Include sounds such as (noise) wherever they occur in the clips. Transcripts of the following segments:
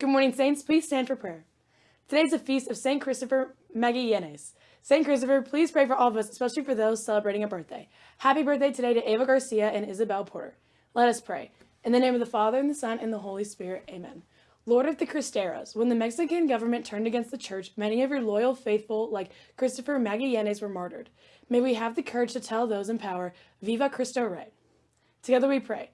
Good morning, Saints. Please stand for prayer. Today is the feast of St. Christopher Magallanes. St. Christopher, please pray for all of us, especially for those celebrating a birthday. Happy birthday today to Ava Garcia and Isabel Porter. Let us pray. In the name of the Father, and the Son, and the Holy Spirit, amen. Lord of the Cristeros, when the Mexican government turned against the church, many of your loyal faithful, like Christopher Magallanes, were martyred. May we have the courage to tell those in power, Viva Cristo Rey. Together we pray.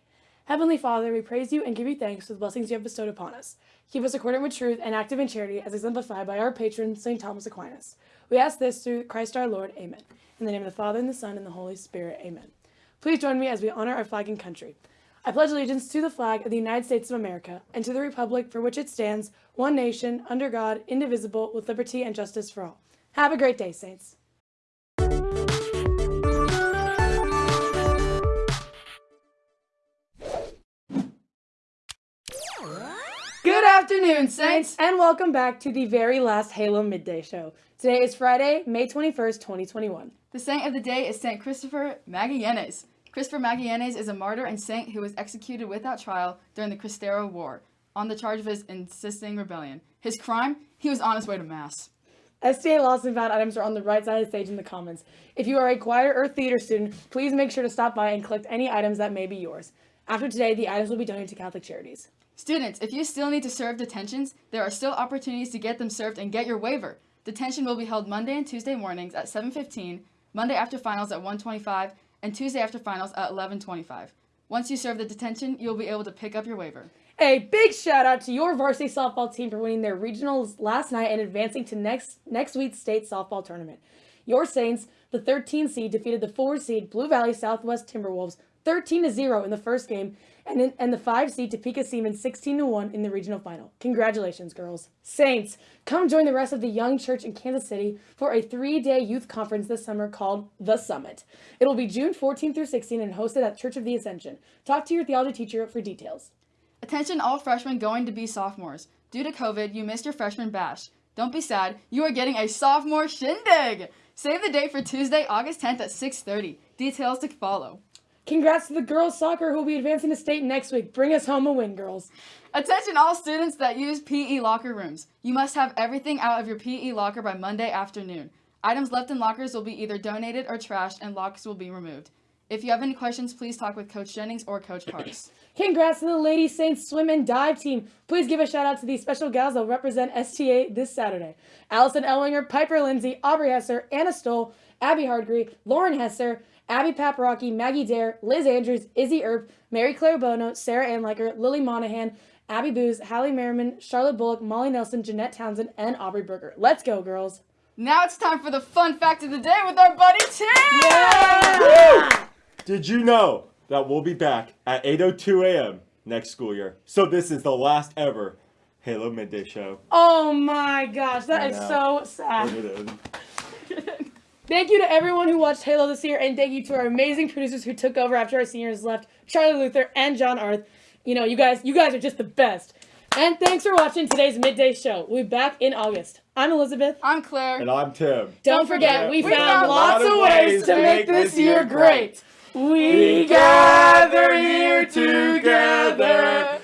Heavenly Father, we praise you and give you thanks for the blessings you have bestowed upon us. Keep us accordant with truth and active in charity as exemplified by our patron, St. Thomas Aquinas. We ask this through Christ our Lord. Amen. In the name of the Father, and the Son, and the Holy Spirit. Amen. Please join me as we honor our flag and country. I pledge allegiance to the flag of the United States of America and to the republic for which it stands, one nation, under God, indivisible, with liberty and justice for all. Have a great day, Saints. Good afternoon, Saints, and welcome back to the very last Halo Midday Show. Today is Friday, May 21st, 2021. The saint of the day is Saint Christopher Magallanes. Christopher Magallanes is a martyr and saint who was executed without trial during the Cristero War on the charge of his insisting rebellion. His crime? He was on his way to Mass. STA Lost and Found items are on the right side of the stage in the comments. If you are a choir or theater student, please make sure to stop by and collect any items that may be yours. After today, the items will be donated to Catholic Charities. Students, if you still need to serve detentions, there are still opportunities to get them served and get your waiver. Detention will be held Monday and Tuesday mornings at 7.15, Monday after finals at 1.25, and Tuesday after finals at 11.25. Once you serve the detention, you'll be able to pick up your waiver. A big shout out to your varsity softball team for winning their regionals last night and advancing to next next week's state softball tournament. Your Saints, the 13 seed, defeated the 4 seed Blue Valley Southwest Timberwolves 13 to 0 in the first game and, in, and the 5 seed Topeka Seaman 16 to 1 in the regional final. Congratulations, girls. Saints, come join the rest of the Young Church in Kansas City for a three day youth conference this summer called The Summit. It will be June 14 through 16 and hosted at Church of the Ascension. Talk to your theology teacher for details. Attention all freshmen going to be sophomores. Due to COVID, you missed your freshman bash. Don't be sad, you are getting a sophomore shindig! Save the date for Tuesday, August 10th at 6.30. Details to follow. Congrats to the girls soccer who will be advancing to state next week. Bring us home a win, girls. Attention all students that use PE locker rooms. You must have everything out of your PE locker by Monday afternoon. Items left in lockers will be either donated or trashed and locks will be removed. If you have any questions, please talk with Coach Jennings or Coach Parks. (clears throat) Congrats to the Lady Saints swim and dive team. Please give a shout out to these special gals that will represent STA this Saturday. Allison Ellinger, Piper Lindsay, Aubrey Hesser, Anna Stoll, Abby Hardgree, Lauren Hesser, Abby Paparocki, Maggie Dare, Liz Andrews, Izzy Earp, Mary Claire Bono, Sarah Anliker, Lily Monahan, Abby Booz, Hallie Merriman, Charlotte Bullock, Molly Nelson, Jeanette Townsend, and Aubrey Berger. Let's go, girls. Now it's time for the fun fact of the day with our buddy Tim! Yeah! Did you know that we'll be back at 8.02 a.m. next school year? So this is the last ever Halo Midday Show. Oh my gosh, that I is know. so sad. It is. Thank you to everyone who watched Halo this year, and thank you to our amazing producers who took over after our seniors left, Charlie Luther and John Arth. You know, you guys, you guys are just the best. And thanks for watching today's midday show. We'll be back in August. I'm Elizabeth. I'm Claire. And I'm Tim. Don't forget, we, We found, found lots of ways to make this year great. We gather here together